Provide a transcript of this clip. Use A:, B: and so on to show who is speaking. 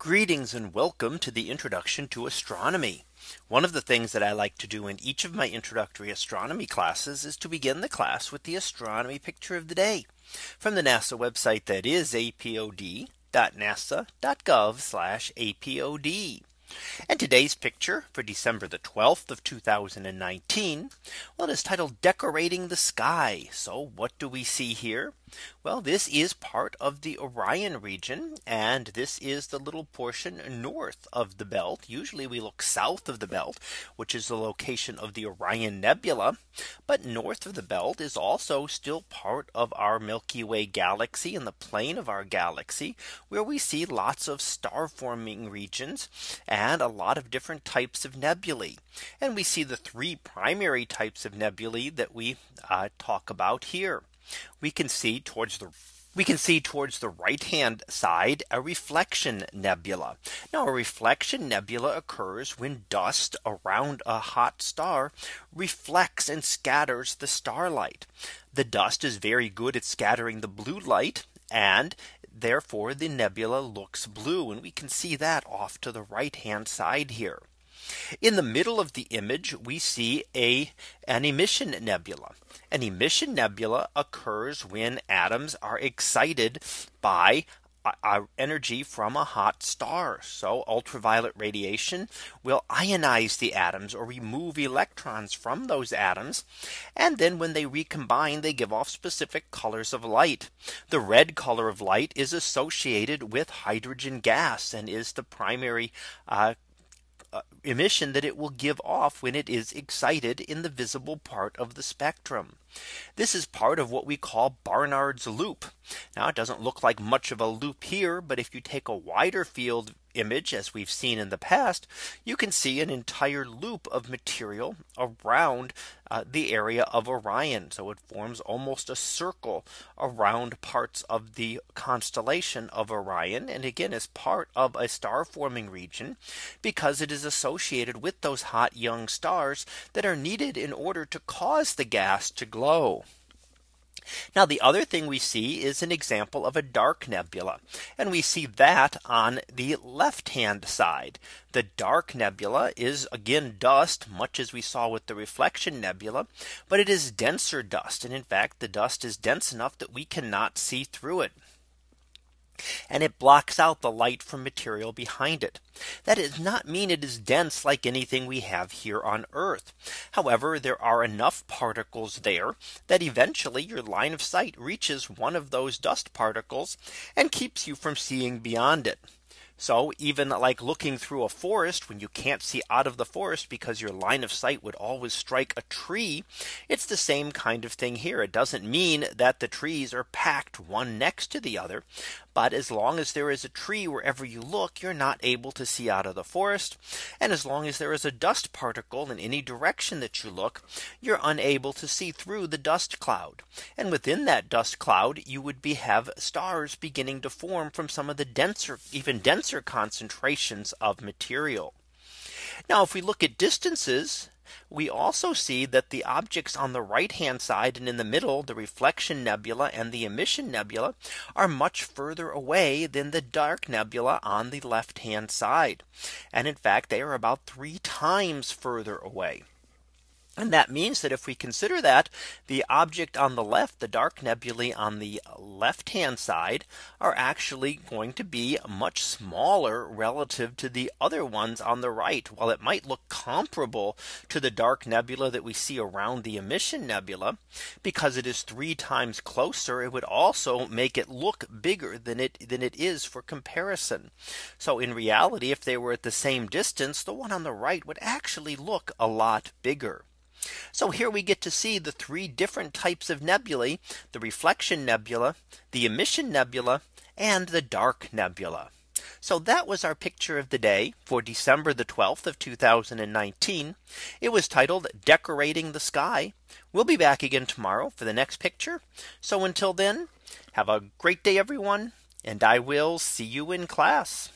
A: Greetings and welcome to the introduction to astronomy. One of the things that I like to do in each of my introductory astronomy classes is to begin the class with the astronomy picture of the day from the NASA website that is apod.nasa.gov apod. And today's picture for December the 12th of 2019. Well, it is titled Decorating the Sky. So what do we see here? Well, this is part of the Orion region. And this is the little portion north of the belt. Usually we look south of the belt, which is the location of the Orion Nebula. But north of the belt is also still part of our Milky Way galaxy and the plane of our galaxy, where we see lots of star forming regions, and a lot of different types of nebulae. And we see the three primary types of nebulae that we uh, talk about here we can see towards the we can see towards the right hand side a reflection nebula. Now a reflection nebula occurs when dust around a hot star reflects and scatters the starlight. The dust is very good at scattering the blue light and therefore the nebula looks blue and we can see that off to the right hand side here. In the middle of the image, we see a an emission nebula. An emission nebula occurs when atoms are excited by energy from a hot star. So ultraviolet radiation will ionize the atoms or remove electrons from those atoms. And then when they recombine, they give off specific colors of light. The red color of light is associated with hydrogen gas and is the primary uh, uh, emission that it will give off when it is excited in the visible part of the spectrum. This is part of what we call Barnard's loop. Now it doesn't look like much of a loop here. But if you take a wider field image, as we've seen in the past, you can see an entire loop of material around uh, the area of Orion. So it forms almost a circle around parts of the constellation of Orion. And again, is part of a star forming region, because it is associated with those hot young stars that are needed in order to cause the gas to glow. Now the other thing we see is an example of a dark nebula. And we see that on the left hand side. The dark nebula is again dust much as we saw with the reflection nebula. But it is denser dust. And in fact, the dust is dense enough that we cannot see through it and it blocks out the light from material behind it. That does not mean it is dense like anything we have here on Earth. However, there are enough particles there that eventually your line of sight reaches one of those dust particles and keeps you from seeing beyond it. So even like looking through a forest when you can't see out of the forest because your line of sight would always strike a tree. It's the same kind of thing here. It doesn't mean that the trees are packed one next to the other. But as long as there is a tree wherever you look, you're not able to see out of the forest. And as long as there is a dust particle in any direction that you look, you're unable to see through the dust cloud. And within that dust cloud, you would be have stars beginning to form from some of the denser, even denser denser concentrations of material. Now if we look at distances we also see that the objects on the right hand side and in the middle the reflection nebula and the emission nebula are much further away than the dark nebula on the left hand side. And in fact they are about three times further away. And that means that if we consider that the object on the left, the dark nebulae on the left hand side are actually going to be much smaller relative to the other ones on the right. While it might look comparable to the dark nebula that we see around the emission nebula, because it is three times closer, it would also make it look bigger than it than it is for comparison. So in reality, if they were at the same distance, the one on the right would actually look a lot bigger. So here we get to see the three different types of nebulae, the reflection nebula, the emission nebula, and the dark nebula. So that was our picture of the day for December the 12th of 2019. It was titled Decorating the Sky. We'll be back again tomorrow for the next picture. So until then, have a great day, everyone, and I will see you in class.